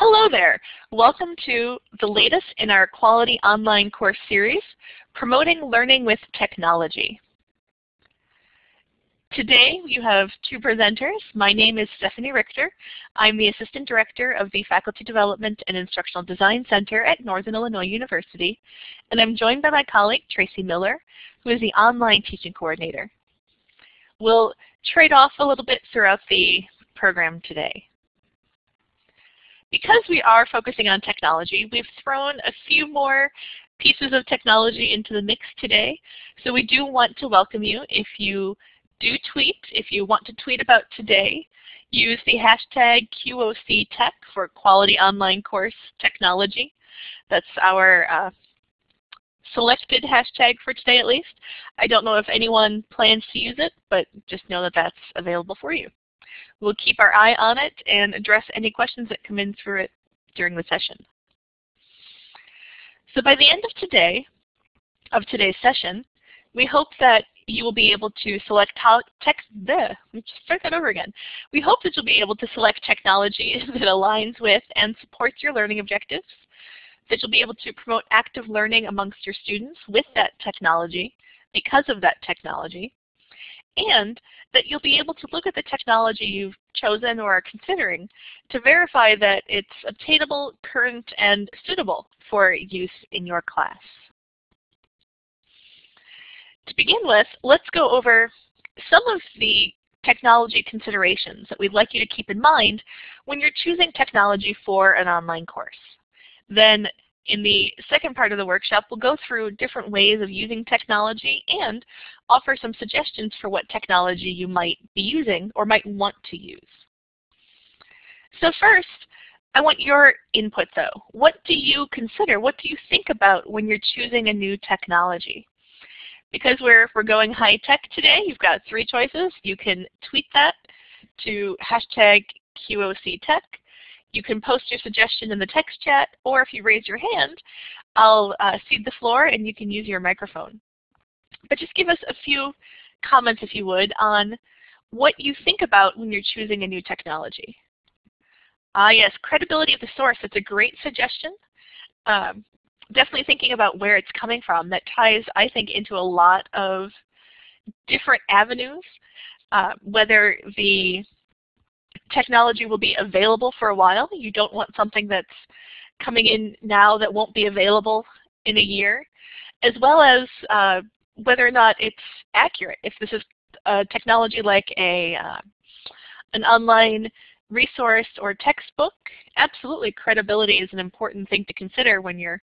Hello there. Welcome to the latest in our Quality Online course series, Promoting Learning with Technology. Today you have two presenters. My name is Stephanie Richter. I'm the Assistant Director of the Faculty Development and Instructional Design Center at Northern Illinois University. And I'm joined by my colleague Tracy Miller, who is the Online Teaching Coordinator. We'll trade off a little bit throughout the program today. Because we are focusing on technology, we've thrown a few more pieces of technology into the mix today. So we do want to welcome you if you do tweet, if you want to tweet about today, use the hashtag QOCTech for Quality Online Course Technology. That's our uh, selected hashtag for today at least. I don't know if anyone plans to use it, but just know that that's available for you. We'll keep our eye on it and address any questions that come in through it during the session. So by the end of today, of today's session, we hope that you will be able to select text the let's start that over again. We hope that you'll be able to select technology that aligns with and supports your learning objectives, that you'll be able to promote active learning amongst your students with that technology because of that technology, and that you'll be able to look at the technology you've chosen or are considering to verify that it's obtainable, current, and suitable for use in your class. To begin with, let's go over some of the technology considerations that we'd like you to keep in mind when you're choosing technology for an online course. Then in the second part of the workshop, we'll go through different ways of using technology and offer some suggestions for what technology you might be using or might want to use. So first, I want your input though. What do you consider? What do you think about when you're choosing a new technology? Because we're, we're going high tech today, you've got three choices. You can tweet that to hashtag QOCTech. You can post your suggestion in the text chat, or if you raise your hand, I'll uh, cede the floor and you can use your microphone. But just give us a few comments, if you would, on what you think about when you're choosing a new technology. Ah, yes, credibility of the source. That's a great suggestion. Um, definitely thinking about where it's coming from. That ties, I think, into a lot of different avenues, uh, whether the technology will be available for a while. You don't want something that's coming in now that won't be available in a year, as well as uh, whether or not it's accurate. If this is a technology like a uh, an online resource or textbook, absolutely credibility is an important thing to consider when you're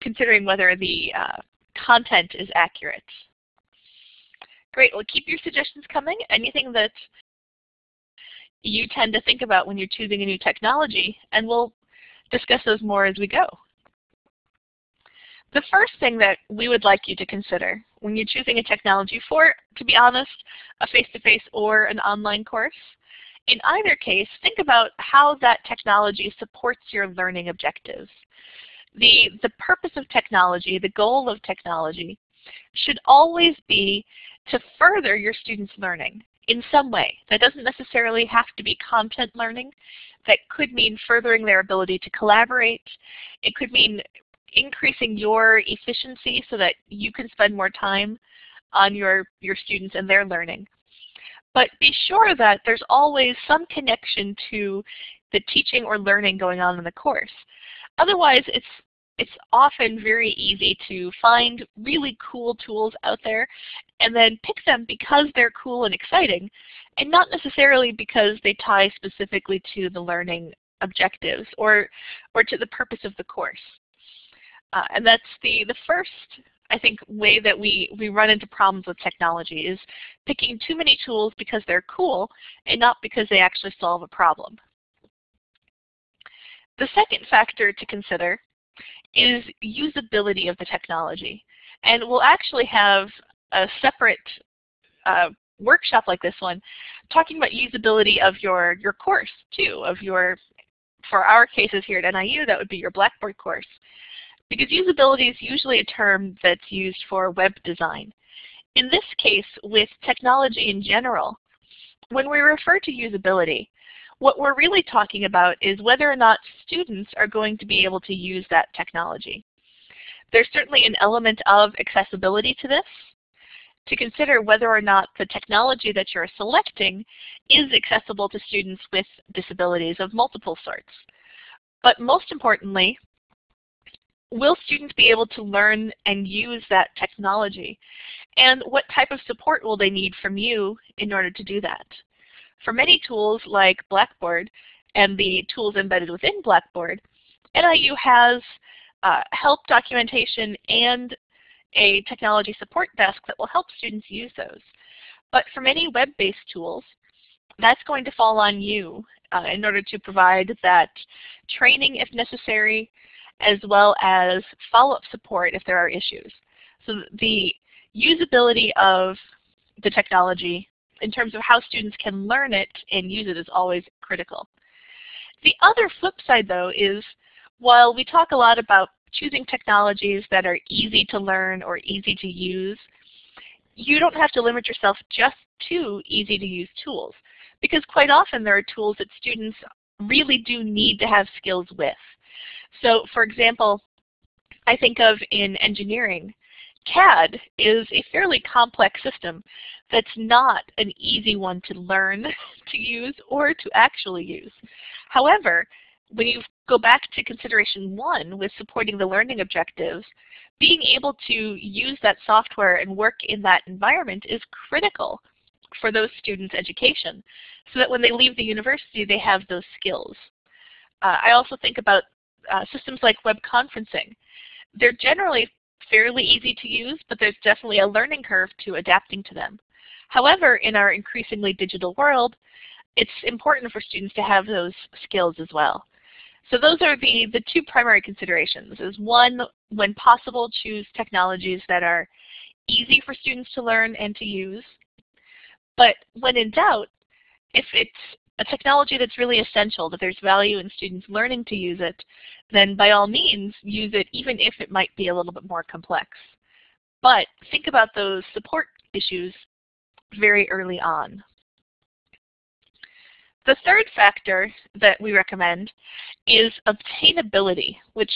considering whether the uh, content is accurate. Great, well keep your suggestions coming. Anything that you tend to think about when you're choosing a new technology, and we'll discuss those more as we go. The first thing that we would like you to consider when you're choosing a technology for, to be honest, a face-to-face -face or an online course, in either case, think about how that technology supports your learning objectives. The, the purpose of technology, the goal of technology, should always be to further your students' learning in some way. That doesn't necessarily have to be content learning. That could mean furthering their ability to collaborate. It could mean increasing your efficiency so that you can spend more time on your, your students and their learning. But be sure that there's always some connection to the teaching or learning going on in the course. Otherwise, it's it's often very easy to find really cool tools out there and then pick them because they're cool and exciting and not necessarily because they tie specifically to the learning objectives or, or to the purpose of the course. Uh, and that's the, the first, I think, way that we, we run into problems with technology is picking too many tools because they're cool and not because they actually solve a problem. The second factor to consider is usability of the technology. And we'll actually have a separate uh, workshop like this one talking about usability of your, your course too, of your, for our cases here at NIU, that would be your Blackboard course. Because usability is usually a term that's used for web design. In this case, with technology in general, when we refer to usability, What we're really talking about is whether or not students are going to be able to use that technology. There's certainly an element of accessibility to this, to consider whether or not the technology that you're selecting is accessible to students with disabilities of multiple sorts. But most importantly, will students be able to learn and use that technology? And what type of support will they need from you in order to do that? For many tools like Blackboard and the tools embedded within Blackboard, NIU has uh, help documentation and a technology support desk that will help students use those. But for many web-based tools, that's going to fall on you uh, in order to provide that training if necessary, as well as follow-up support if there are issues. So the usability of the technology in terms of how students can learn it and use it is always critical. The other flip side though is while we talk a lot about choosing technologies that are easy to learn or easy to use, you don't have to limit yourself just to easy to use tools because quite often there are tools that students really do need to have skills with. So for example, I think of in engineering, CAD is a fairly complex system that's not an easy one to learn to use or to actually use. However, when you go back to consideration one with supporting the learning objectives, being able to use that software and work in that environment is critical for those students' education so that when they leave the university they have those skills. Uh, I also think about uh, systems like web conferencing. They're generally fairly easy to use, but there's definitely a learning curve to adapting to them. However, in our increasingly digital world, it's important for students to have those skills as well. So those are the, the two primary considerations is one, when possible, choose technologies that are easy for students to learn and to use. But when in doubt, if it's a technology that's really essential, that there's value in students learning to use it, then by all means use it even if it might be a little bit more complex. But think about those support issues very early on. The third factor that we recommend is obtainability, which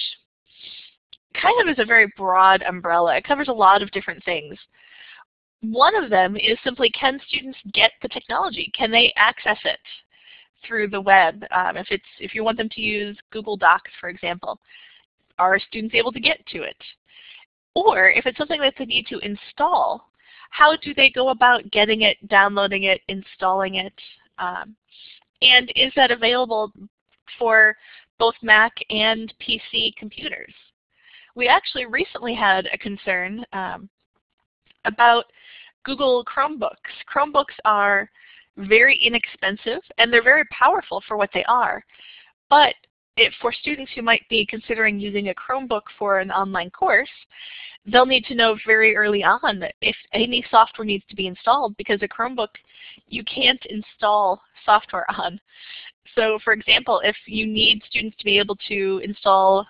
kind of is a very broad umbrella. It covers a lot of different things. One of them is simply can students get the technology? Can they access it through the web? Um, if, it's, if you want them to use Google Docs, for example, are students able to get to it? Or if it's something that they need to install, how do they go about getting it, downloading it, installing it? Um, and is that available for both Mac and PC computers? We actually recently had a concern um, about Google Chromebooks. Chromebooks are very inexpensive and they're very powerful for what they are. But if for students who might be considering using a Chromebook for an online course, they'll need to know very early on if any software needs to be installed because a Chromebook you can't install software on. So for example, if you need students to be able to install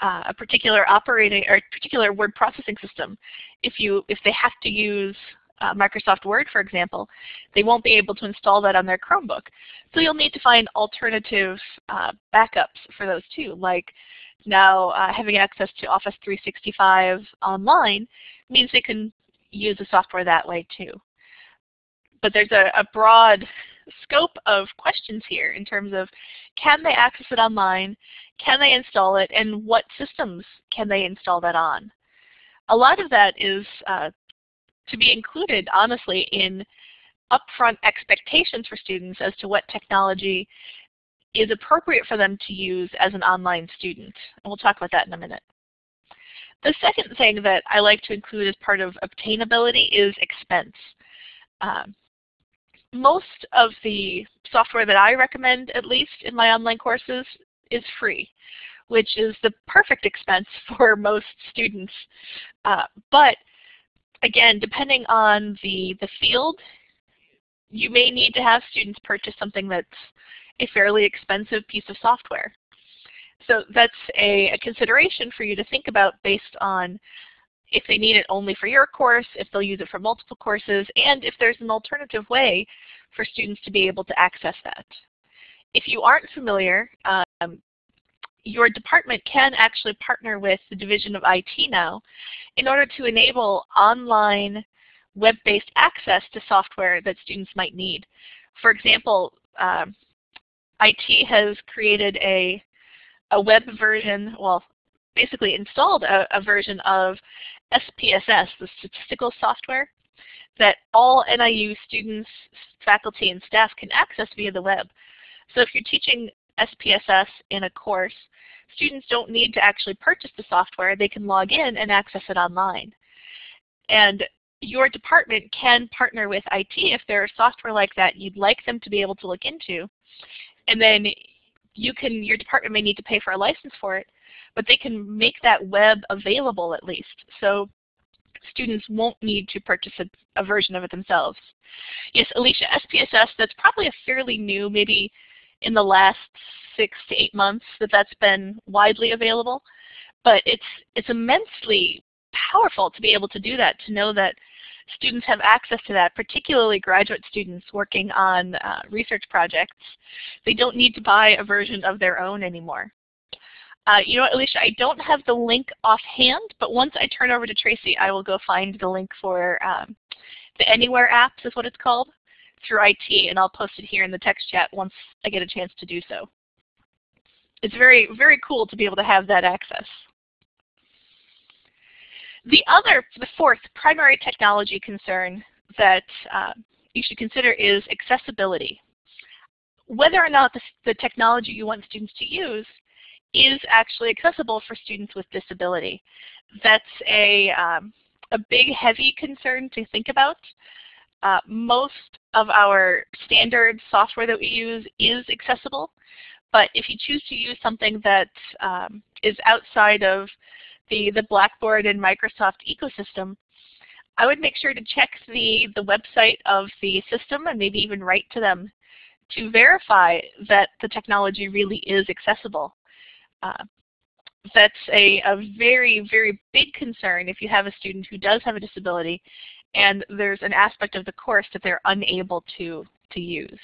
uh, a particular operating or particular word processing system, if you if they have to use uh, Microsoft Word, for example, they won't be able to install that on their Chromebook. So you'll need to find alternative uh, backups for those too, like now uh, having access to Office 365 online means they can use the software that way too. But there's a, a broad scope of questions here in terms of can they access it online, can they install it, and what systems can they install that on? A lot of that is uh, to be included, honestly, in upfront expectations for students as to what technology is appropriate for them to use as an online student. And we'll talk about that in a minute. The second thing that I like to include as part of obtainability is expense. Um, most of the software that I recommend, at least in my online courses, is free, which is the perfect expense for most students. Uh, but again, depending on the, the field, you may need to have students purchase something that's a fairly expensive piece of software. So that's a, a, consideration for you to think about based on if they need it only for your course, if they'll use it for multiple courses, and if there's an alternative way for students to be able to access that. If you aren't familiar, um, your department can actually partner with the Division of IT now in order to enable online web-based access to software that students might need. For example, um, IT has created a, a web version, well, basically installed a, a version of SPSS, the statistical software, that all NIU students, faculty, and staff can access via the web. So if you're teaching SPSS in a course, students don't need to actually purchase the software. They can log in and access it online. And your department can partner with IT if there are software like that you'd like them to be able to look into. And then you can, your department may need to pay for a license for it, but they can make that web available at least. So students won't need to purchase a, a version of it themselves. Yes, Alicia, SPSS, that's probably a fairly new, maybe in the last six to eight months that that's been widely available. But it's, it's immensely powerful to be able to do that, to know that students have access to that, particularly graduate students working on uh, research projects. They don't need to buy a version of their own anymore. Uh, you know what, Alicia, I don't have the link offhand, but once I turn over to Tracy, I will go find the link for um, the Anywhere apps is what it's called through IT, and I'll post it here in the text chat once I get a chance to do so. It's very, very cool to be able to have that access. The other, the fourth primary technology concern that uh, you should consider is accessibility. Whether or not the, the technology you want students to use is actually accessible for students with disability. That's a, um, a big, heavy concern to think about. Uh, most of our standard software that we use is accessible, but if you choose to use something that um, is outside of the, the Blackboard and Microsoft ecosystem, I would make sure to check the, the website of the system and maybe even write to them to verify that the technology really is accessible. Uh, that's a, a very, very big concern if you have a student who does have a disability and there's an aspect of the course that they're unable to, to use.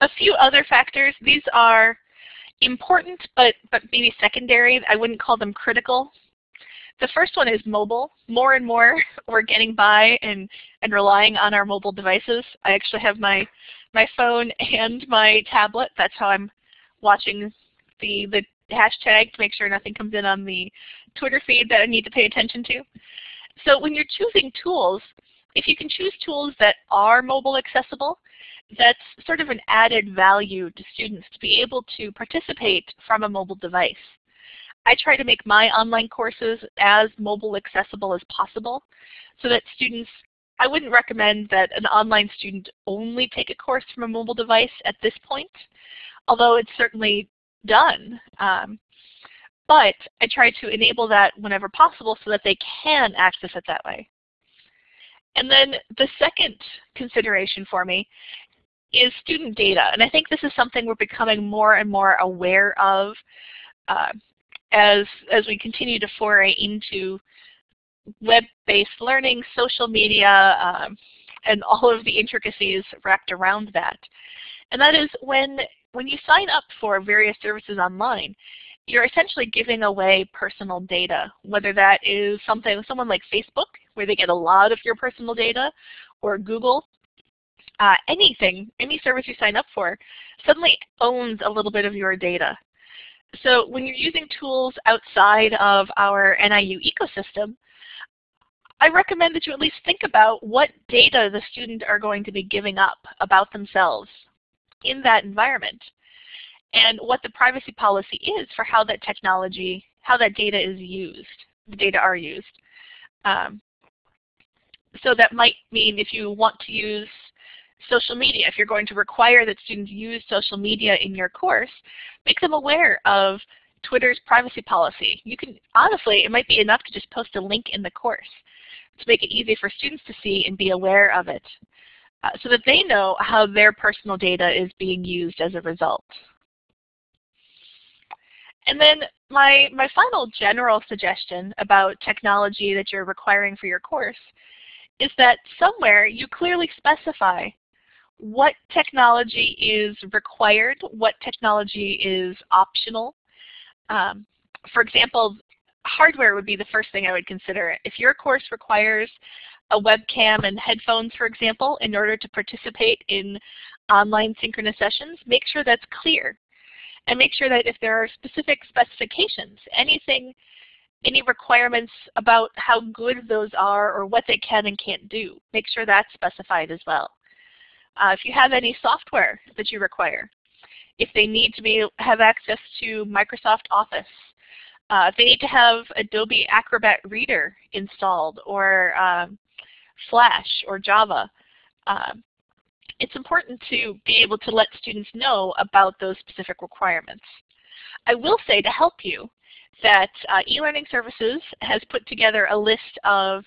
A few other factors, these are important but, but maybe secondary. I wouldn't call them critical. The first one is mobile. More and more we're getting by and, and relying on our mobile devices. I actually have my, my phone and my tablet. That's how I'm watching the, the hashtag to make sure nothing comes in on the Twitter feed that I need to pay attention to. So when you're choosing tools, if you can choose tools that are mobile accessible, that's sort of an added value to students to be able to participate from a mobile device. I try to make my online courses as mobile accessible as possible so that students, I wouldn't recommend that an online student only take a course from a mobile device at this point, although it's certainly done. Um, but I try to enable that whenever possible so that they can access it that way. And then the second consideration for me is student data. And I think this is something we're becoming more and more aware of uh, as, as we continue to foray into web-based learning, social media, um, and all of the intricacies wrapped around that. And that is when, when you sign up for various services online, you're essentially giving away personal data, whether that is something someone like Facebook, where they get a lot of your personal data, or Google, uh, anything, any service you sign up for, suddenly owns a little bit of your data. So when you're using tools outside of our NIU ecosystem, I recommend that you at least think about what data the students are going to be giving up about themselves in that environment and what the privacy policy is for how that technology, how that data is used, the data are used. Um, so that might mean if you want to use social media. If you're going to require that students use social media in your course, make them aware of Twitter's privacy policy. You can, honestly, it might be enough to just post a link in the course to make it easy for students to see and be aware of it so that they know how their personal data is being used as a result. And then my, my final general suggestion about technology that you're requiring for your course is that somewhere you clearly specify what technology is required, what technology is optional. Um, for example, hardware would be the first thing I would consider. If your course requires a webcam and headphones, for example, in order to participate in online synchronous sessions, make sure that's clear. And make sure that if there are specific specifications, anything, any requirements about how good those are or what they can and can't do, make sure that's specified as well. Uh, if you have any software that you require, if they need to be have access to Microsoft Office, uh, they need to have Adobe Acrobat Reader installed or um, Flash or Java, uh, it's important to be able to let students know about those specific requirements. I will say to help you that uh, eLearning Services has put together a list of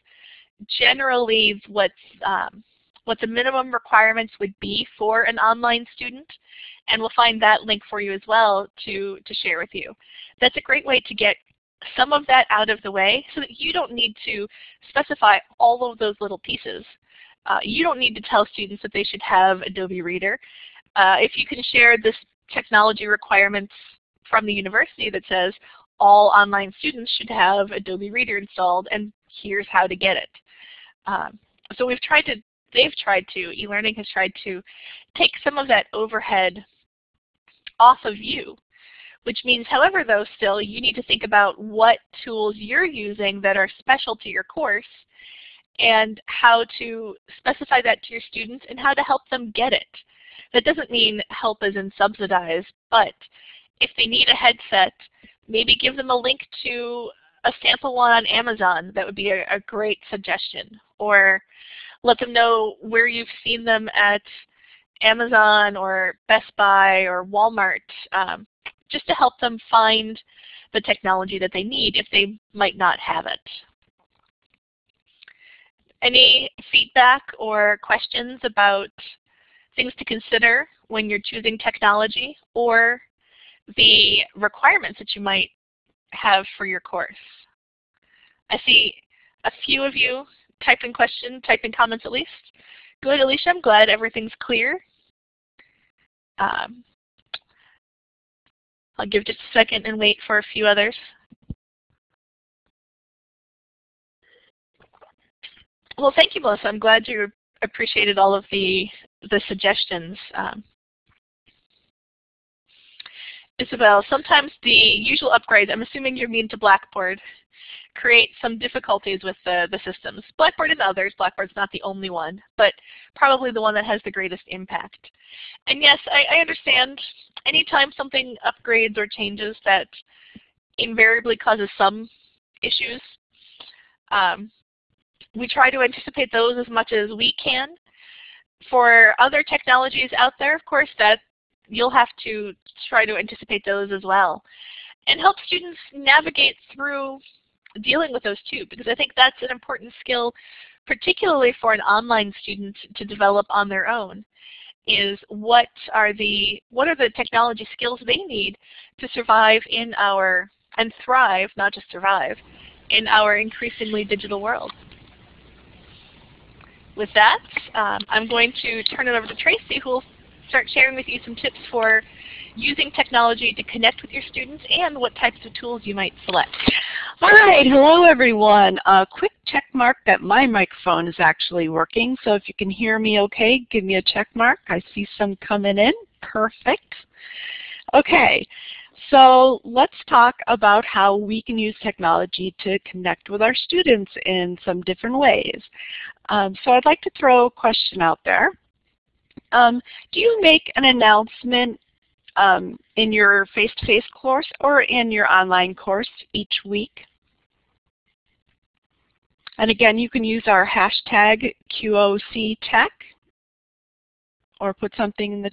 generally what's um, what the minimum requirements would be for an online student, and we'll find that link for you as well to, to share with you. That's a great way to get some of that out of the way so that you don't need to specify all of those little pieces. Uh, you don't need to tell students that they should have Adobe Reader. Uh, if you can share this technology requirements from the university that says all online students should have Adobe Reader installed and here's how to get it. Um, so we've tried to they've tried to, e-learning has tried to take some of that overhead off of you. Which means, however, though, still, you need to think about what tools you're using that are special to your course and how to specify that to your students and how to help them get it. That doesn't mean help as in subsidize, but if they need a headset, maybe give them a link to a sample one on Amazon. That would be a, a great suggestion. Or let them know where you've seen them at Amazon or Best Buy or Walmart, um, just to help them find the technology that they need if they might not have it. Any feedback or questions about things to consider when you're choosing technology or the requirements that you might have for your course? I see a few of you type in question, type in comments at least. Good, Alicia. I'm glad everything's clear. Um, I'll give just a second and wait for a few others. Well, thank you, Melissa. I'm glad you appreciated all of the, the suggestions. Um, Isabel, sometimes the usual upgrades, I'm assuming you mean to Blackboard, create some difficulties with the, the systems. Blackboard and others, Blackboard's not the only one, but probably the one that has the greatest impact. And yes, I, I understand anytime something upgrades or changes that invariably causes some issues, um, we try to anticipate those as much as we can. For other technologies out there, of course, that you'll have to try to anticipate those as well and help students navigate through dealing with those too, because I think that's an important skill, particularly for an online student to develop on their own, is what are the what are the technology skills they need to survive in our and thrive, not just survive, in our increasingly digital world. With that, um, I'm going to turn it over to Tracy, who will start sharing with you some tips for using technology to connect with your students and what types of tools you might select. All right, hello everyone. A quick check mark that my microphone is actually working. So if you can hear me okay, give me a check mark. I see some coming in. Perfect. Okay, so let's talk about how we can use technology to connect with our students in some different ways. Um, so I'd like to throw a question out there. Um, do you make an announcement um, in your face-to-face -face course or in your online course each week. And again, you can use our hashtag QOCTech or put something in the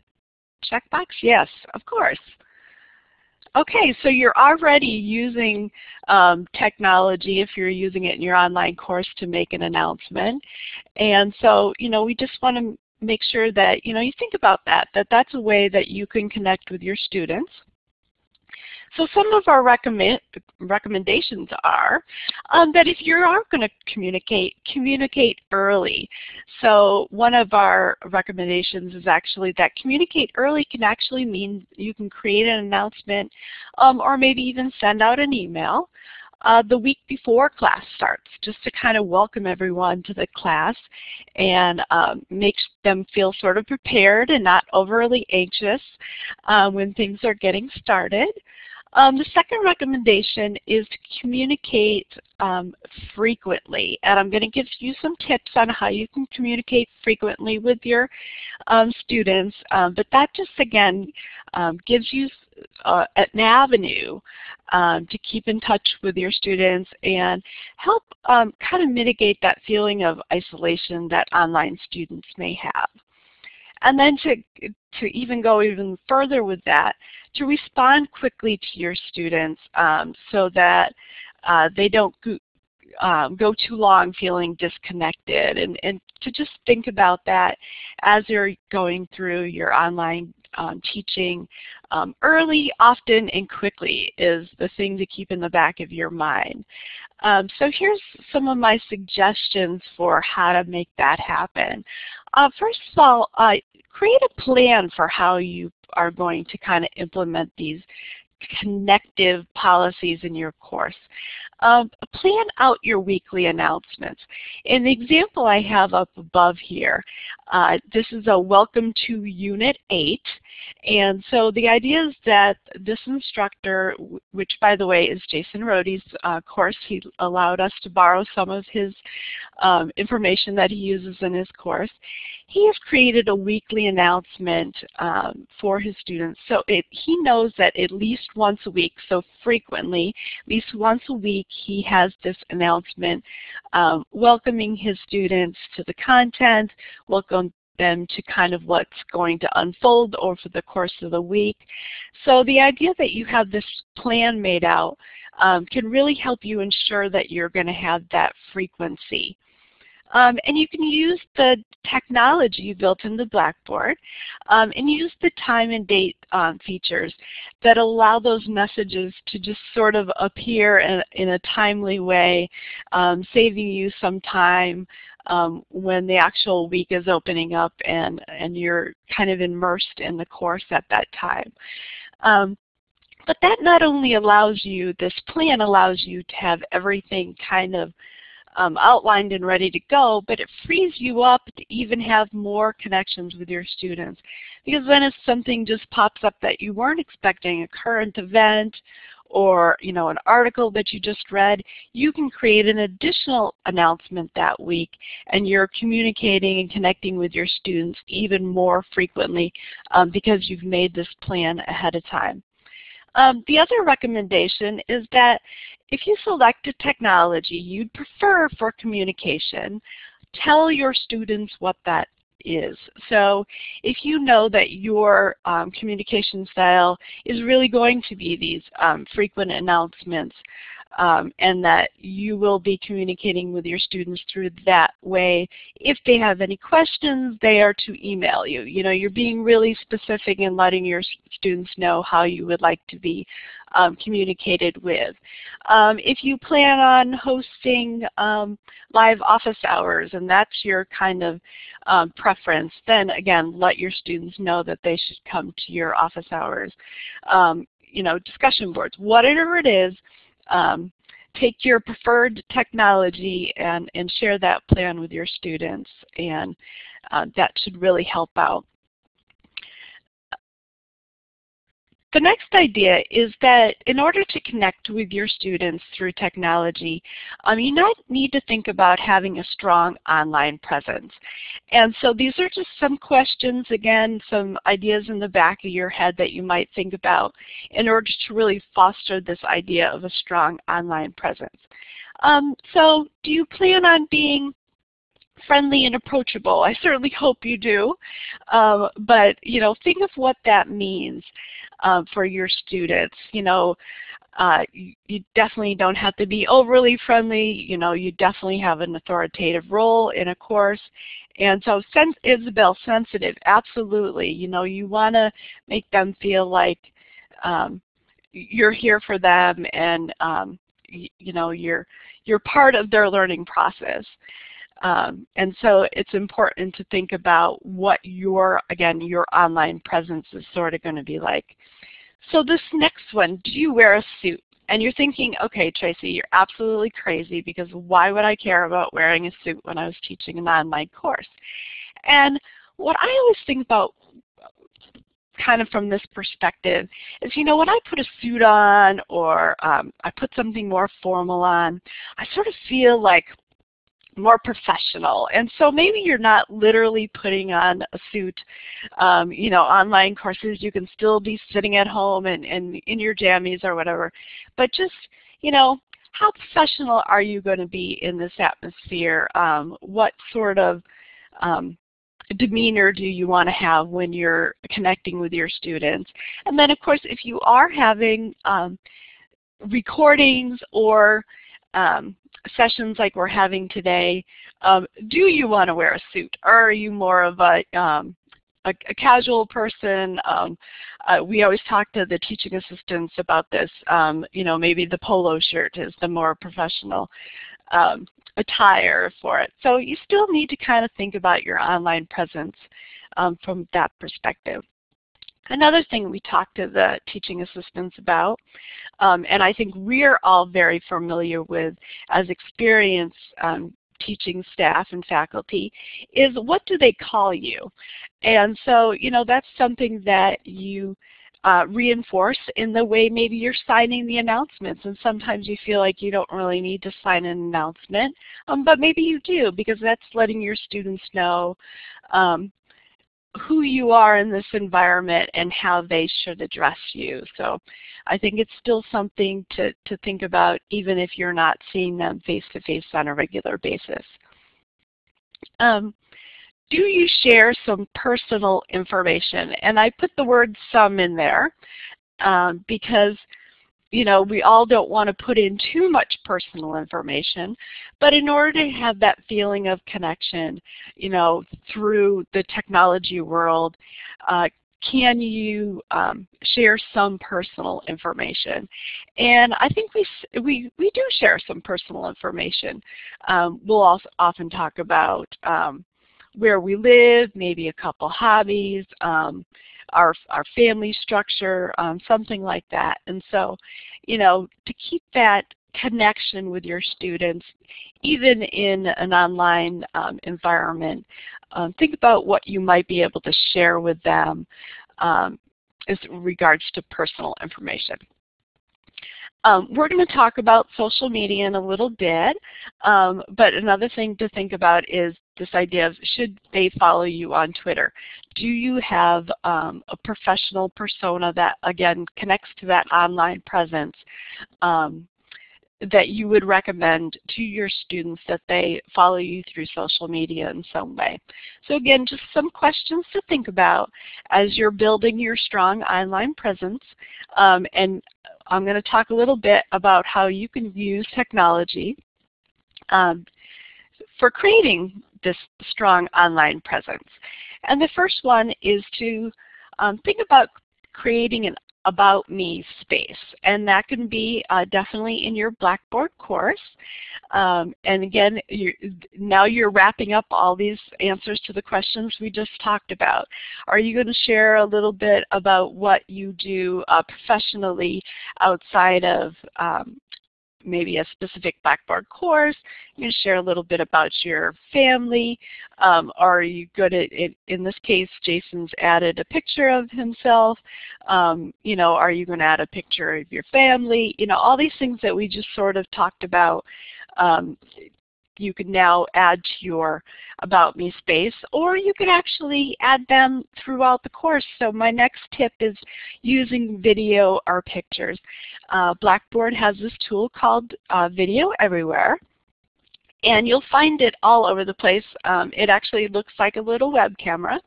checkbox. Yes, of course. Okay, so you're already using um, technology if you're using it in your online course to make an announcement. And so, you know, we just want to make sure that you know you think about that, that that's a way that you can connect with your students. So some of our recommend, recommendations are um, that if you are going to communicate, communicate early. So one of our recommendations is actually that communicate early can actually mean you can create an announcement um, or maybe even send out an email uh, the week before class starts, just to kind of welcome everyone to the class and um, make them feel sort of prepared and not overly anxious uh, when things are getting started. Um, the second recommendation is to communicate um, frequently. And I'm going to give you some tips on how you can communicate frequently with your um, students. Um, but that just, again, um, gives you uh, an avenue um, to keep in touch with your students and help um, kind of mitigate that feeling of isolation that online students may have. And then to, to even go even further with that, to respond quickly to your students um, so that uh, they don't go, um, go too long feeling disconnected and, and to just think about that as you're going through your online um, teaching um, early, often, and quickly is the thing to keep in the back of your mind. Um, so here's some of my suggestions for how to make that happen. Uh, first of all, uh, create a plan for how you are going to kind of implement these connective policies in your course. Um, plan out your weekly announcements. In the example I have up above here, uh, this is a welcome to Unit 8. And so the idea is that this instructor, which by the way is Jason Rhode's uh, course, he allowed us to borrow some of his um, information that he uses in his course he has created a weekly announcement um, for his students. So it, he knows that at least once a week, so frequently, at least once a week, he has this announcement um, welcoming his students to the content, welcome them to kind of what's going to unfold over the course of the week. So the idea that you have this plan made out um, can really help you ensure that you're going to have that frequency. Um, and you can use the technology built into Blackboard um, and use the time and date um, features that allow those messages to just sort of appear in, in a timely way, um, saving you some time um, when the actual week is opening up and, and you're kind of immersed in the course at that time. Um, but that not only allows you, this plan allows you to have everything kind of um, outlined and ready to go, but it frees you up to even have more connections with your students. Because then if something just pops up that you weren't expecting, a current event or you know an article that you just read, you can create an additional announcement that week and you're communicating and connecting with your students even more frequently um, because you've made this plan ahead of time. Um, the other recommendation is that if you select a technology you'd prefer for communication, tell your students what that is. So if you know that your um, communication style is really going to be these um, frequent announcements, um, and that you will be communicating with your students through that way. If they have any questions, they are to email you. You know, you're being really specific in letting your students know how you would like to be um, communicated with. Um, if you plan on hosting um, live office hours and that's your kind of um, preference, then again, let your students know that they should come to your office hours. Um, you know, discussion boards, whatever it is, um, take your preferred technology and, and share that plan with your students and uh, that should really help out. The next idea is that in order to connect with your students through technology, um, you not need to think about having a strong online presence. And so these are just some questions, again, some ideas in the back of your head that you might think about in order to really foster this idea of a strong online presence. Um, so do you plan on being friendly and approachable. I certainly hope you do. Um, but you know, think of what that means um, for your students. You know, uh, you, you, definitely don't have to be overly friendly. You know, you definitely have an authoritative role in a course. And so sen Isabel, sensitive, absolutely. You know, you want to make them feel like um, you're here for them and um, you know you're you're part of their learning process. Um, and so it's important to think about what your, again, your online presence is sort of going to be like. So this next one, do you wear a suit? And you're thinking, okay, Tracy, you're absolutely crazy because why would I care about wearing a suit when I was teaching an online course? And what I always think about kind of from this perspective is, you know, when I put a suit on or um, I put something more formal on, I sort of feel like more professional. And so maybe you're not literally putting on a suit. Um, you know, online courses, you can still be sitting at home and, and in your jammies or whatever. But just, you know, how professional are you going to be in this atmosphere? Um, what sort of um, demeanor do you want to have when you're connecting with your students? And then of course if you are having um, recordings or um, sessions like we're having today, um, do you want to wear a suit or are you more of a, um, a, a, casual person? Um, uh, we always talk to the teaching assistants about this. Um, you know, maybe the polo shirt is the more professional um, attire for it. So you still need to kind of think about your online presence um, from that perspective. Another thing we talked to the teaching assistants about, um, and I think we're all very familiar with as experienced um, teaching staff and faculty, is what do they call you? And so, you know, that's something that you uh, reinforce in the way maybe you're signing the announcements. And sometimes you feel like you don't really need to sign an announcement, um, but maybe you do because that's letting your students know um, who you are in this environment and how they should address you. So I think it's still something to, to think about even if you're not seeing them face-to-face -face on a regular basis. Um, do you share some personal information? And I put the word some in there um, because you know, we all don't want to put in too much personal information, but in order to have that feeling of connection, you know, through the technology world, uh, can you um, share some personal information? And I think we, we, we do share some personal information. Um, we'll also often talk about um, where we live, maybe a couple hobbies, um, our, our family structure, um, something like that. And so, you know, to keep that connection with your students, even in an online um, environment, um, think about what you might be able to share with them um, as regards to personal information. Um, we're going to talk about social media in a little bit, um, but another thing to think about is this idea of should they follow you on Twitter? Do you have um, a professional persona that, again, connects to that online presence um, that you would recommend to your students that they follow you through social media in some way. So again, just some questions to think about as you're building your strong online presence. Um, and I'm going to talk a little bit about how you can use technology um, for creating this strong online presence. And the first one is to um, think about creating an about me space. And that can be uh, definitely in your Blackboard course. Um, and again, you're, now you're wrapping up all these answers to the questions we just talked about. Are you going to share a little bit about what you do uh, professionally outside of um, maybe a specific Blackboard course. You can share a little bit about your family. Um, are you good at, it? in this case, Jason's added a picture of himself. Um, you know, are you going to add a picture of your family? You know, all these things that we just sort of talked about um, you can now add to your About Me space, or you can actually add them throughout the course. So my next tip is using video or pictures. Uh, Blackboard has this tool called uh, Video Everywhere, and you'll find it all over the place. Um, it actually looks like a little web camera.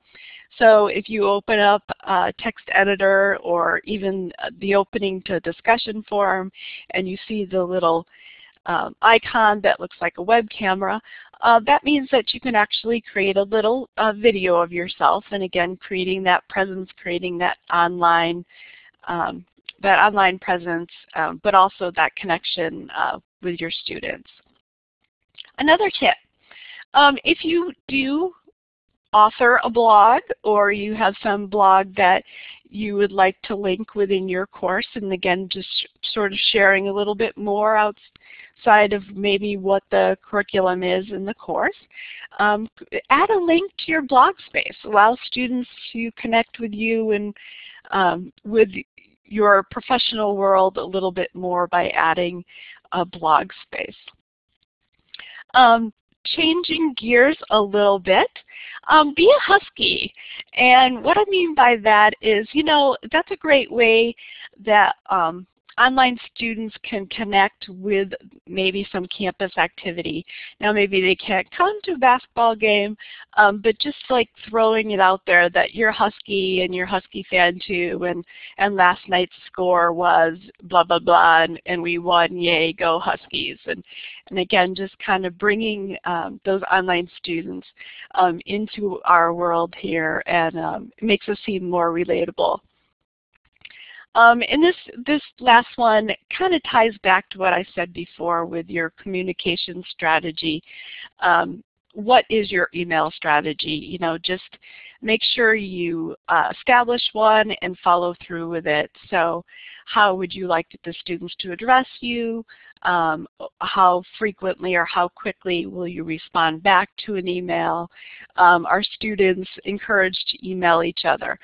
So if you open up a text editor or even the opening to discussion forum and you see the little um, icon that looks like a web camera, uh, that means that you can actually create a little uh, video of yourself and again creating that presence, creating that online um, that online presence, um, but also that connection uh, with your students. Another tip, um, if you do author a blog or you have some blog that you would like to link within your course and again just sort of sharing a little bit more outside of maybe what the curriculum is in the course. Um, add a link to your blog space. Allow students to connect with you and um, with your professional world a little bit more by adding a blog space. Um, changing gears a little bit, um, be a husky. And what I mean by that is, you know, that's a great way that um, online students can connect with maybe some campus activity. Now maybe they can't come to a basketball game, um, but just like throwing it out there that you're Husky and you're Husky fan too, and, and last night's score was blah, blah, blah, and, and we won, yay, go Huskies. And, and again, just kind of bringing um, those online students um, into our world here and um, makes us seem more relatable. Um, and this, this last one kind of ties back to what I said before with your communication strategy. Um, what is your email strategy? You know, just make sure you uh, establish one and follow through with it. So how would you like the students to address you? Um, how frequently or how quickly will you respond back to an email? Um, are students encouraged to email each other?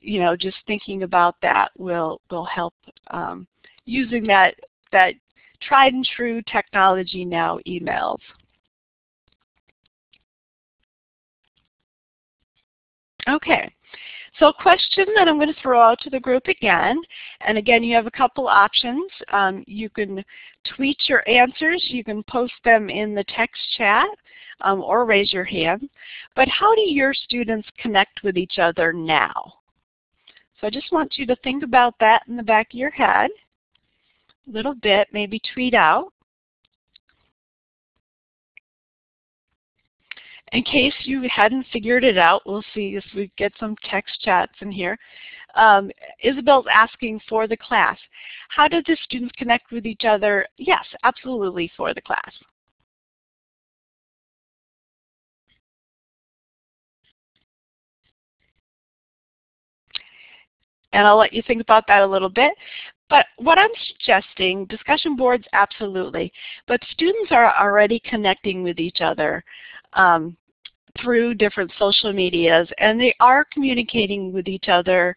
You know, just thinking about that will, will help um, using that, that tried and true technology now, emails. Okay. So a question that I'm going to throw out to the group again, and again you have a couple options. Um, you can tweet your answers, you can post them in the text chat, um, or raise your hand. But how do your students connect with each other now? So I just want you to think about that in the back of your head a little bit, maybe tweet out. In case you hadn't figured it out, we'll see if we get some text chats in here. Um, Isabel's asking for the class. How did the students connect with each other? Yes, absolutely for the class. And I'll let you think about that a little bit. But what I'm suggesting, discussion boards, absolutely. But students are already connecting with each other um, through different social medias, and they are communicating with each other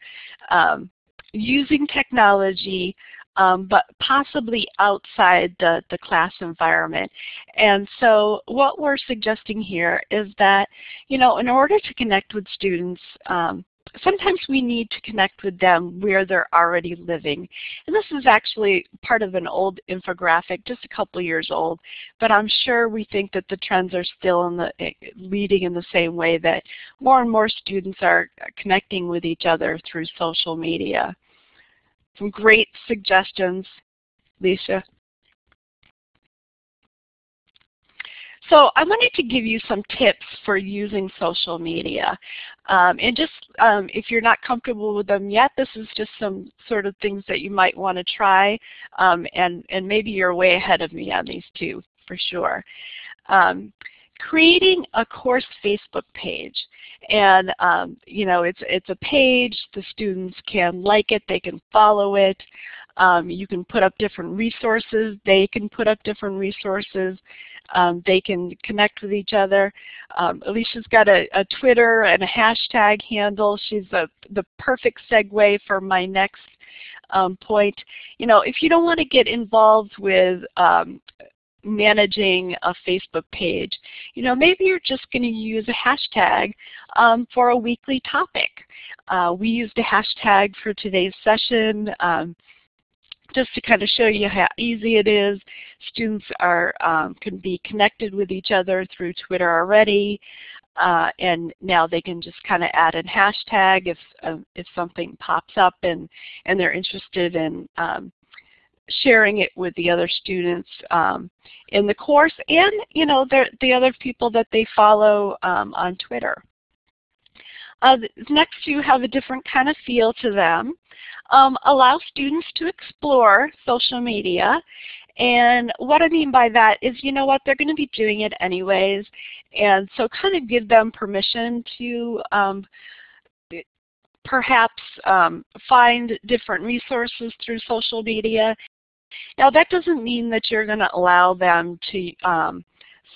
um, using technology, um, but possibly outside the, the class environment. And so what we're suggesting here is that, you know, in order to connect with students, um, sometimes we need to connect with them where they're already living. And this is actually part of an old infographic, just a couple years old, but I'm sure we think that the trends are still in the, eh, leading in the same way that more and more students are connecting with each other through social media. Some great suggestions, Lisa. So I wanted to give you some tips for using social media. Um, and just um, if you're not comfortable with them yet, this is just some sort of things that you might want to try. Um, and, and maybe you're way ahead of me on these two for sure. Um, creating a course Facebook page. And um, you know, it's, it's a page, the students can like it, they can follow it. Um, you can put up different resources, they can put up different resources. Um, they can connect with each other. Um, Alicia's got a, a, Twitter and a hashtag handle. She's a, the perfect segue for my next um, point. You know, if you don't want to get involved with um, managing a Facebook page, you know, maybe you're just going to use a hashtag um, for a weekly topic. Uh, we used a hashtag for today's session. Um, just to kind of show you how easy it is. Students are um, can be connected with each other through Twitter already, uh, and now they can just kind of add a hashtag if uh, if something pops up and and they're interested in um, sharing it with the other students um, in the course and you know the the other people that they follow um, on Twitter. Uh, next two have a different kind of feel to them. Um, allow students to explore social media. And what I mean by that is, you know what, they're going to be doing it anyways. And so kind of give them permission to um, perhaps um, find different resources through social media. Now that doesn't mean that you're going to allow them to um,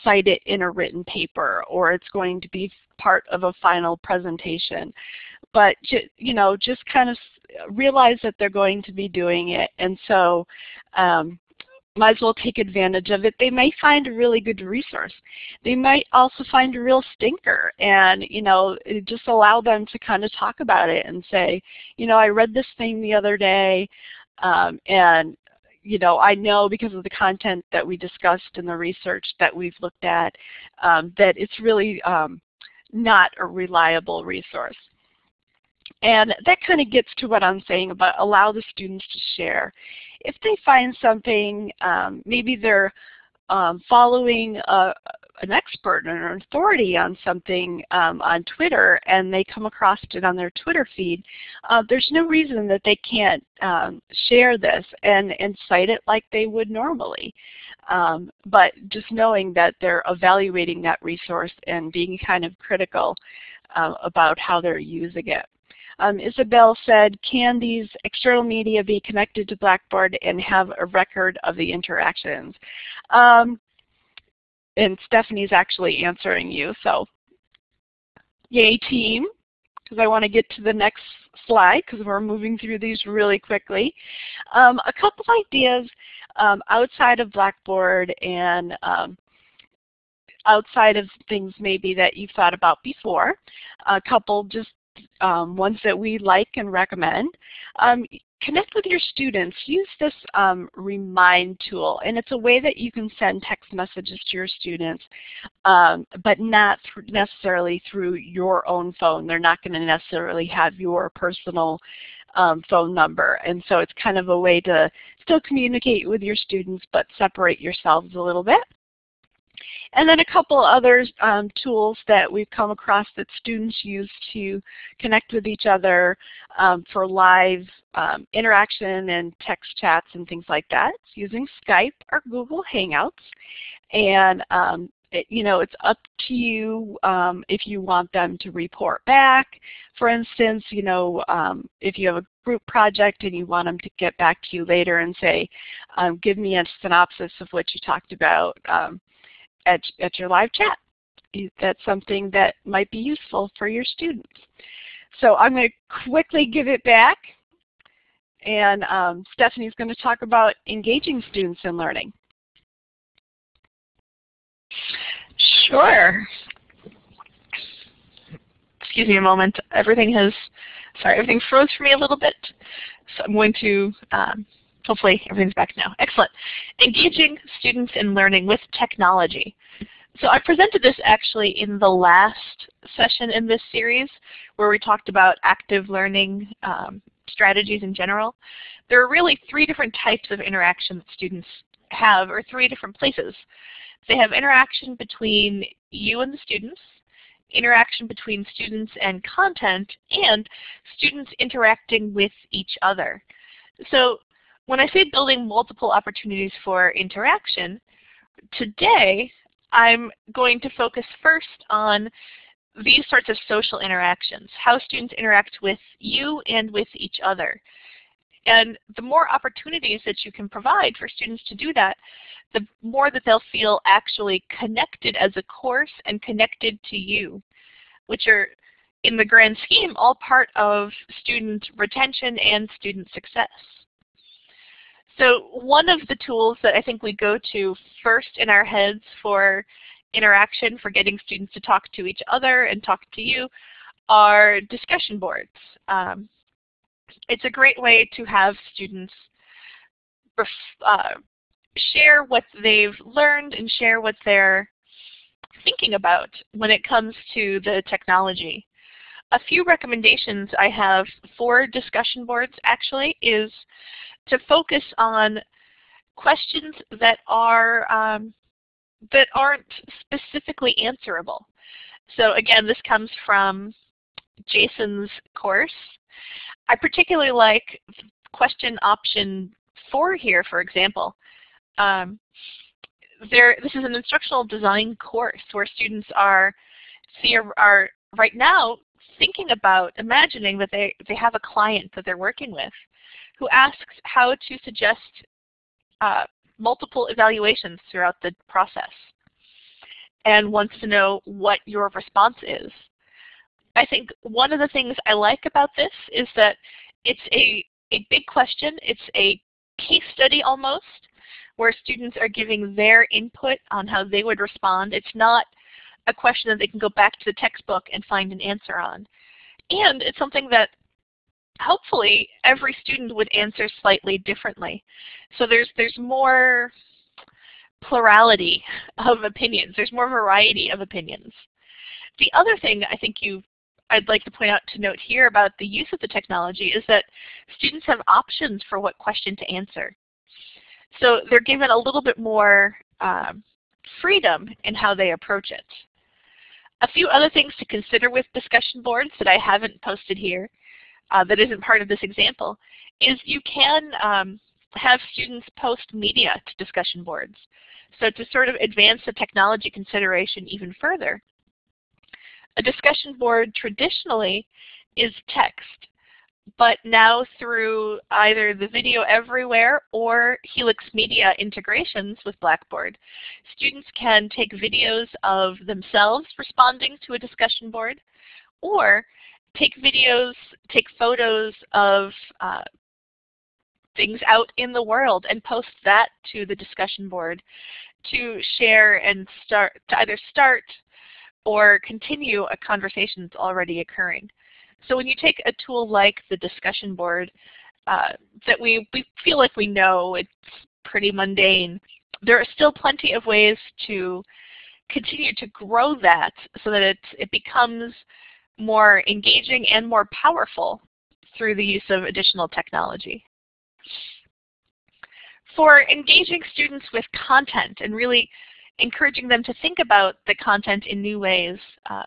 cite it in a written paper or it's going to be part of a final presentation. But you know, just kind of realize that they're going to be doing it and so um, might as well take advantage of it. They may find a really good resource. They might also find a real stinker and you know just allow them to kind of talk about it and say, you know, I read this thing the other day um, and you know, I know because of the content that we discussed in the research that we've looked at um, that it's really um, not a reliable resource. And that kind of gets to what I'm saying about allow the students to share. If they find something, um, maybe they're um, following a, an expert or an authority on something um, on Twitter and they come across it on their Twitter feed, uh, there's no reason that they can't um, share this and, and cite it like they would normally. Um, but just knowing that they're evaluating that resource and being kind of critical uh, about how they're using it. Um, Isabel said, can these external media be connected to Blackboard and have a record of the interactions? Um, and Stephanie's actually answering you. So yay team, because I want to get to the next slide because we're moving through these really quickly. Um, a couple ideas um, outside of Blackboard and um, outside of things maybe that you've thought about before. A couple just um, ones that we like and recommend. Connect with your students. Use this um, remind tool and it's a way that you can send text messages to your students um, but not th necessarily through your own phone. They're not going to necessarily have your personal um, phone number and so it's kind of a way to still communicate with your students but separate yourselves a little bit. And then a couple other um, tools that we've come across that students use to connect with each other um, for live um, interaction and text chats and things like that. It's using Skype or Google Hangouts. And um, it, you know, it's up to you um, if you want them to report back. For instance, you know, um, if you have a group project and you want them to get back to you later and say, um, give me a synopsis of what you talked about, um, at, at your live chat. That's something that might be useful for your students. So I'm going to quickly give it back. And um, Stephanie's going to talk about engaging students in learning. Sure. Excuse me a moment. Everything has, sorry, everything froze for me a little bit. So I'm going to um, Hopefully everything's back now. Excellent. Engaging students in learning with technology. So I presented this actually in the last session in this series where we talked about active learning um, strategies in general. There are really three different types of interaction that students have, or three different places. They have interaction between you and the students, interaction between students and content, and students interacting with each other. So when I say building multiple opportunities for interaction, today I'm going to focus first on these sorts of social interactions, how students interact with you and with each other. And the more opportunities that you can provide for students to do that, the more that they'll feel actually connected as a course and connected to you, which are in the grand scheme all part of student retention and student success. So one of the tools that I think we go to first in our heads for interaction, for getting students to talk to each other and talk to you, are discussion boards. Um, it's a great way to have students uh, share what they've learned and share what they're thinking about when it comes to the technology. A few recommendations I have for discussion boards actually is to focus on questions that are um, that aren't specifically answerable. So again, this comes from Jason's course. I particularly like question option four here, for example. Um, there, this is an instructional design course where students are, are right now thinking about, imagining that they, they have a client that they're working with who asks how to suggest uh, multiple evaluations throughout the process and wants to know what your response is. I think one of the things I like about this is that it's a, a big question. It's a case study almost where students are giving their input on how they would respond. It's not a question that they can go back to the textbook and find an answer on. And it's something that hopefully every student would answer slightly differently. So there's, there's more plurality of opinions. There's more variety of opinions. The other thing I think you I'd like to point out to note here about the use of the technology is that students have options for what question to answer. So they're given a little bit more um, freedom in how they approach it. A few other things to consider with discussion boards that I haven't posted here uh, that isn't part of this example is you can um, have students post media to discussion boards. So to sort of advance the technology consideration even further, a discussion board traditionally is text, but now through either the Video Everywhere or Helix Media integrations with Blackboard, students can take videos of themselves responding to a discussion board, or take videos, take photos of uh, things out in the world and post that to the discussion board to share and start to either start or continue a conversation that's already occurring. So when you take a tool like the discussion board uh, that we, we feel like we know, it's pretty mundane, there are still plenty of ways to continue to grow that so that it, it becomes more engaging and more powerful through the use of additional technology for engaging students with content and really encouraging them to think about the content in new ways. Uh,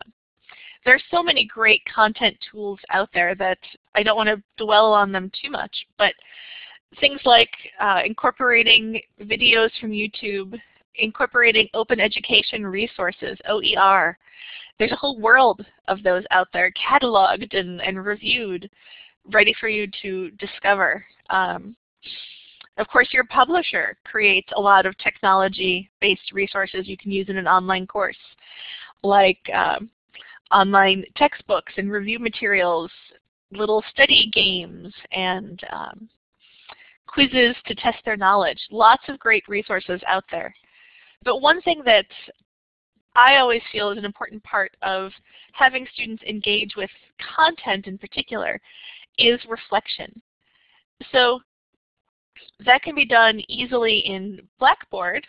there are so many great content tools out there that I don't want to dwell on them too much, but things like uh, incorporating videos from YouTube, incorporating open education resources, OER. There's a whole world of those out there cataloged and, and reviewed, ready for you to discover. Um, of course, your publisher creates a lot of technology-based resources you can use in an online course, like um, online textbooks and review materials, little study games, and um, quizzes to test their knowledge. Lots of great resources out there. But one thing that I always feel is an important part of having students engage with content in particular is reflection. So that can be done easily in Blackboard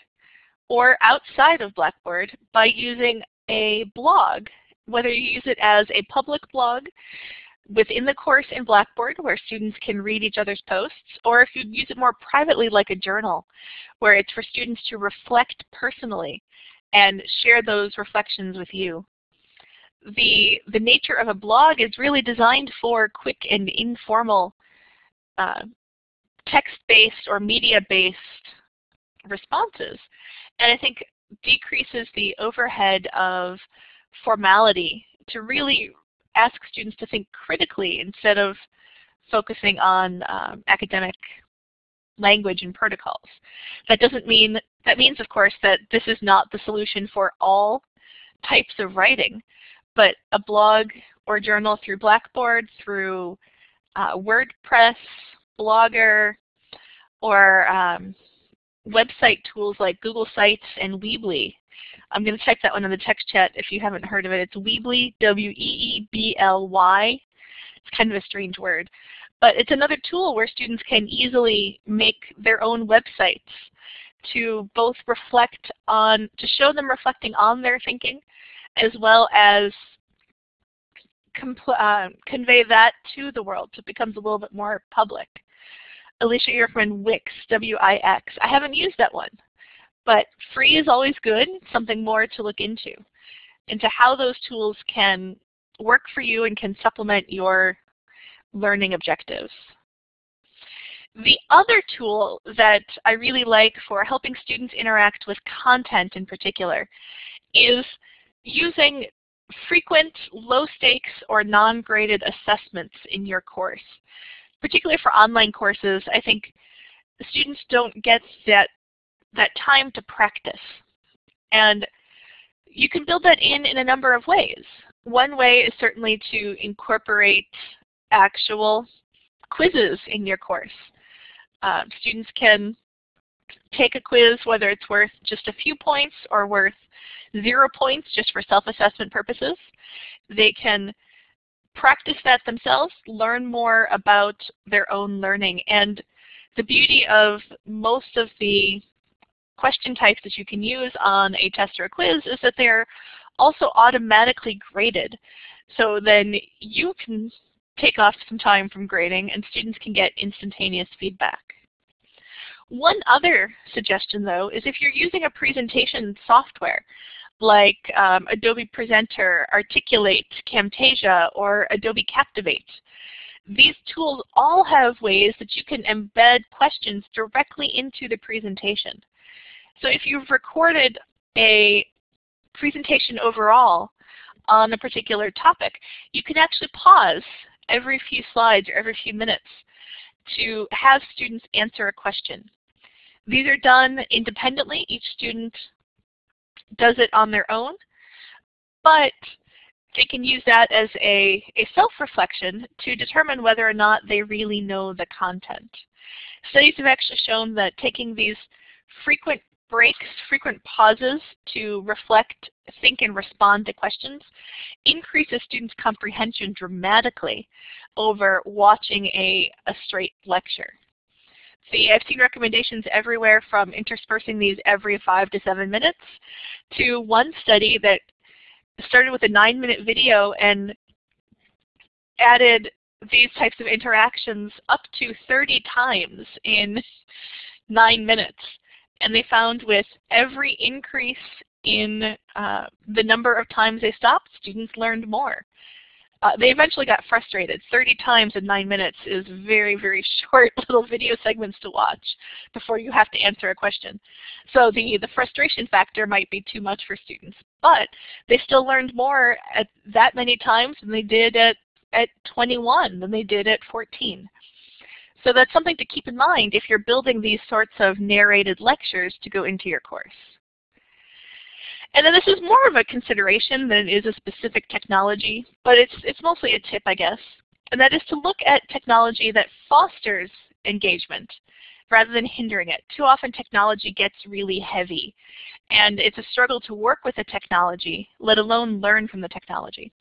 or outside of Blackboard by using a blog, whether you use it as a public blog within the course in Blackboard where students can read each other's posts, or if you use it more privately like a journal where it's for students to reflect personally and share those reflections with you. The, the nature of a blog is really designed for quick and informal uh, text-based or media-based responses. And I think decreases the overhead of formality to really ask students to think critically instead of focusing on um, academic language and protocols. That doesn't mean, that means of course that this is not the solution for all types of writing, but a blog or journal through Blackboard, through uh, WordPress, Blogger, or um, website tools like Google Sites and Weebly. I'm going to type that one in the text chat if you haven't heard of it. It's Weebly, W-E-E-B-L-Y. It's kind of a strange word. But it's another tool where students can easily make their own websites to both reflect on, to show them reflecting on their thinking, as well as uh, convey that to the world so it becomes a little bit more public. Alicia, friend Wix, W-I-X. I haven't used that one, but free is always good, something more to look into, into how those tools can work for you and can supplement your learning objectives. The other tool that I really like for helping students interact with content in particular is using frequent low stakes or non-graded assessments in your course. Particularly for online courses, I think students don't get that, that time to practice. And you can build that in in a number of ways. One way is certainly to incorporate actual quizzes in your course. Uh, students can take a quiz, whether it's worth just a few points or worth zero points just for self-assessment purposes. They can practice that themselves, learn more about their own learning. And the beauty of most of the question types that you can use on a test or a quiz is that they're also automatically graded. So then you can take off some time from grading and students can get instantaneous feedback. One other suggestion though is if you're using a presentation software like um, Adobe Presenter, Articulate, Camtasia, or Adobe Captivate, these tools all have ways that you can embed questions directly into the presentation. So if you've recorded a presentation overall on a particular topic, you can actually pause every few slides or every few minutes to have students answer a question. These are done independently. Each student does it on their own, but they can use that as a, a self-reflection to determine whether or not they really know the content. Studies have actually shown that taking these frequent breaks, frequent pauses to reflect, think, and respond to questions increases students' comprehension dramatically over watching a, a straight lecture. See, I've seen recommendations everywhere from interspersing these every five to seven minutes to one study that started with a nine minute video and added these types of interactions up to 30 times in nine minutes. And they found with every increase in uh, the number of times they stopped, students learned more. Uh, they eventually got frustrated. 30 times in 9 minutes is very, very short little video segments to watch before you have to answer a question. So the, the frustration factor might be too much for students. But they still learned more at that many times than they did at, at 21, than they did at 14. So that's something to keep in mind if you're building these sorts of narrated lectures to go into your course. And then this is more of a consideration than it is a specific technology, but it's, it's mostly a tip, I guess. And that is to look at technology that fosters engagement rather than hindering it. Too often technology gets really heavy, and it's a struggle to work with the technology, let alone learn from the technology.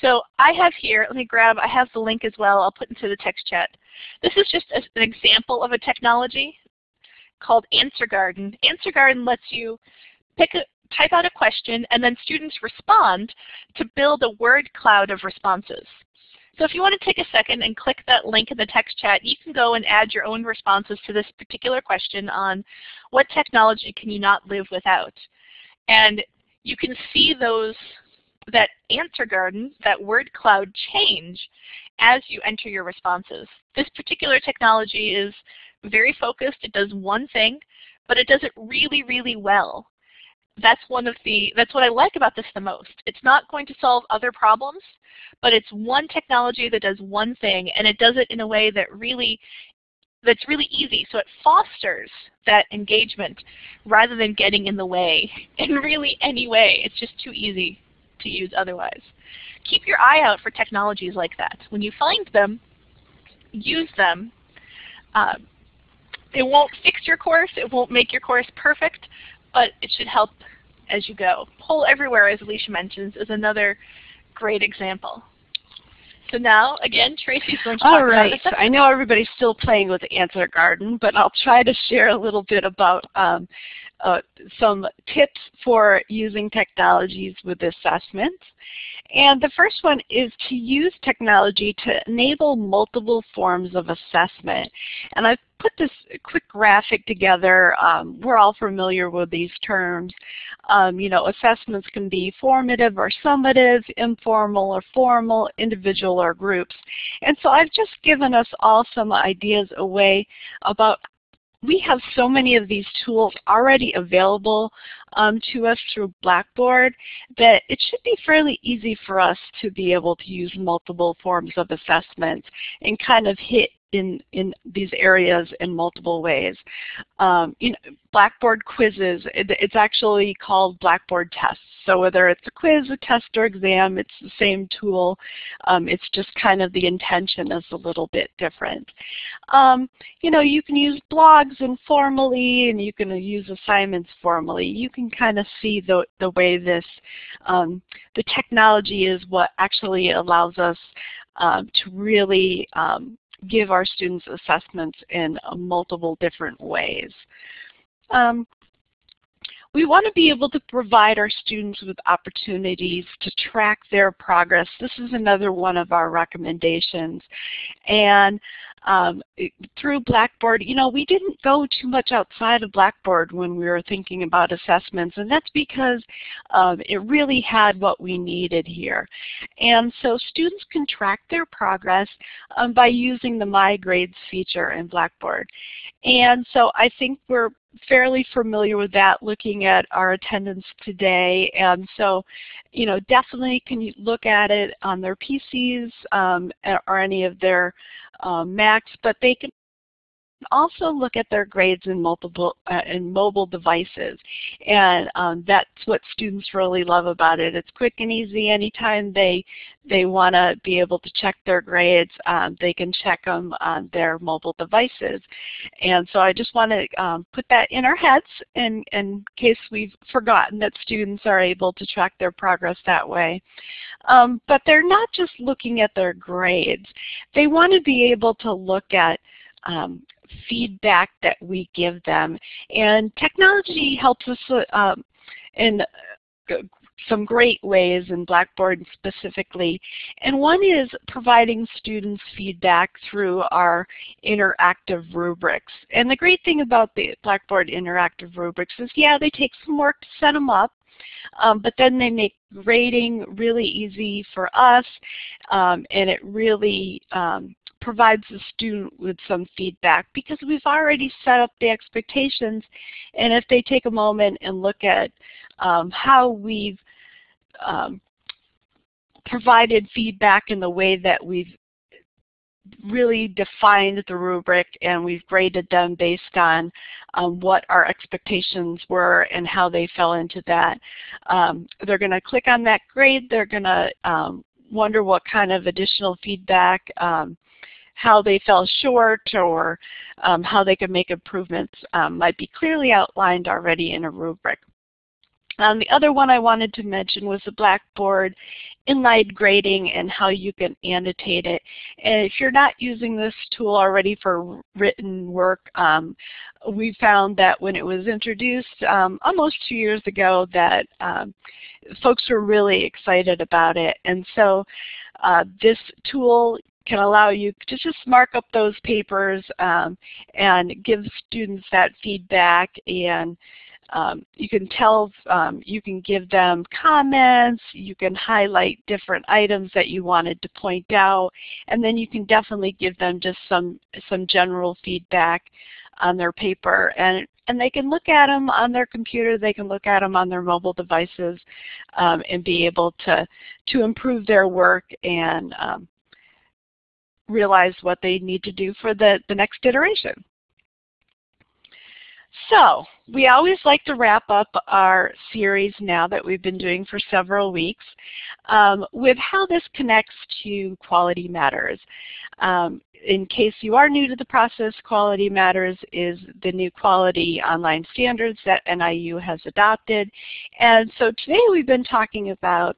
So I have here, let me grab, I have the link as well, I'll put into the text chat. This is just a, an example of a technology called Answer Garden. Answer Garden lets you pick a, type out a question, and then students respond to build a word cloud of responses. So if you want to take a second and click that link in the text chat, you can go and add your own responses to this particular question on what technology can you not live without. And you can see those that answer garden, that word cloud change as you enter your responses. This particular technology is very focused. It does one thing, but it does it really, really well that's one of the, that's what I like about this the most. It's not going to solve other problems, but it's one technology that does one thing, and it does it in a way that really, that's really easy. So it fosters that engagement rather than getting in the way in really any way. It's just too easy to use otherwise. Keep your eye out for technologies like that. When you find them, use them. Uh, it won't fix your course, it won't make your course perfect, but it should help as you go. Poll Everywhere, as Alicia mentions, is another great example. So now, again, Tracy's going to talk All right. about I know everybody's still playing with the Answer Garden, but I'll try to share a little bit about um, uh, some tips for using technologies with assessments. And the first one is to use technology to enable multiple forms of assessment. And I've put this quick graphic together. Um, we're all familiar with these terms. Um, you know, assessments can be formative or summative, informal or formal, individual or groups. And so I've just given us all some ideas away about we have so many of these tools already available um, to us through Blackboard that it should be fairly easy for us to be able to use multiple forms of assessment and kind of hit in, in these areas in multiple ways. Um, you know, Blackboard quizzes, it, it's actually called Blackboard tests. So whether it's a quiz, a test, or exam, it's the same tool. Um, it's just kind of the intention is a little bit different. Um, you know, you can use blogs informally, and you can use assignments formally. You can kind of see the, the way this, um, the technology is what actually allows us um, to really um, give our students assessments in multiple different ways. Um, we want to be able to provide our students with opportunities to track their progress. This is another one of our recommendations. And um, through Blackboard, you know, we didn't go too much outside of Blackboard when we were thinking about assessments, and that's because um, it really had what we needed here. And so students can track their progress um, by using the My Grades feature in Blackboard. And so I think we're fairly familiar with that looking at our attendance today. And so, you know, definitely can look at it on their PCs um, or any of their um, Macs, but they can also look at their grades in multiple uh, in mobile devices. And um, that's what students really love about it. It's quick and easy. Anytime they they want to be able to check their grades um, they can check them on their mobile devices. And so I just want to um, put that in our heads in, in case we've forgotten that students are able to track their progress that way. Um, but they're not just looking at their grades. They want to be able to look at um, feedback that we give them. And technology helps us uh, um, in some great ways in Blackboard specifically. And one is providing students feedback through our interactive rubrics. And the great thing about the Blackboard interactive rubrics is, yeah, they take some work to set them up, um, but then they make grading really easy for us, um, and it really um, provides the student with some feedback because we've already set up the expectations and if they take a moment and look at um, how we've um, provided feedback in the way that we've really defined the rubric and we've graded them based on um, what our expectations were and how they fell into that. Um, they're going to click on that grade. They're going to um, wonder what kind of additional feedback um, how they fell short or um, how they could make improvements um, might be clearly outlined already in a rubric. Um, the other one I wanted to mention was the Blackboard inline grading and how you can annotate it. And if you're not using this tool already for written work, um, we found that when it was introduced um, almost two years ago that um, folks were really excited about it. And so uh, this tool can allow you to just mark up those papers um, and give students that feedback and um, you can tell, um, you can give them comments, you can highlight different items that you wanted to point out, and then you can definitely give them just some, some general feedback on their paper. And, and they can look at them on their computer, they can look at them on their mobile devices um, and be able to, to improve their work and um, realize what they need to do for the, the next iteration. So we always like to wrap up our series now that we've been doing for several weeks um, with how this connects to Quality Matters. Um, in case you are new to the process, Quality Matters is the new quality online standards that NIU has adopted. And so today we've been talking about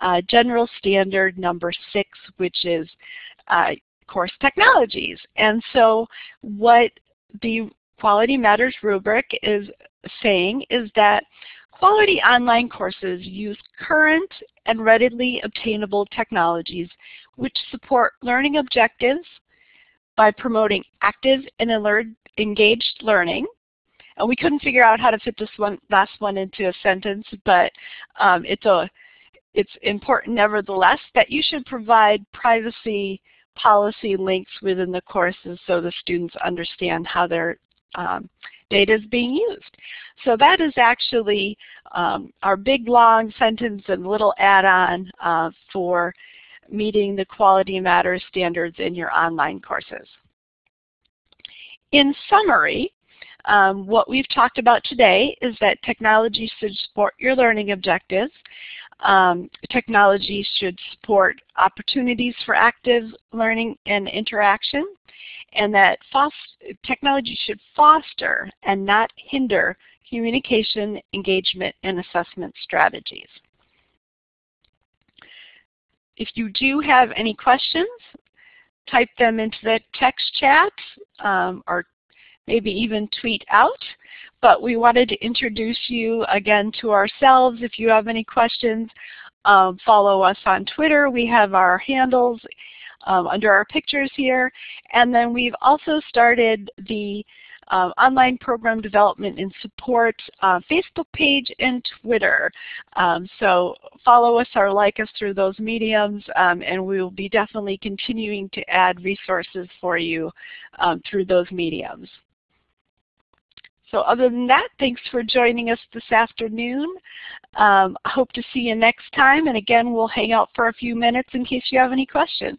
uh, general standard number six, which is uh, course technologies. And so what the Quality Matters rubric is saying is that quality online courses use current and readily obtainable technologies which support learning objectives, by promoting active and alert, engaged learning. And we couldn't figure out how to fit this one last one into a sentence, but um, it's a it's important nevertheless that you should provide privacy policy links within the courses so the students understand how their um, data is being used. So that is actually um, our big long sentence and little add-on uh, for meeting the Quality Matters standards in your online courses. In summary, um, what we've talked about today is that technology should support your learning objectives. Um, technology should support opportunities for active learning and interaction, and that technology should foster and not hinder communication, engagement, and assessment strategies. If you do have any questions, type them into the text chat um, or maybe even tweet out. But we wanted to introduce you again to ourselves. If you have any questions, um, follow us on Twitter. We have our handles um, under our pictures here. And then we've also started the uh, online program development and support uh, Facebook page and Twitter. Um, so follow us or like us through those mediums um, and we will be definitely continuing to add resources for you um, through those mediums. So other than that, thanks for joining us this afternoon. Um, I hope to see you next time and again we'll hang out for a few minutes in case you have any questions.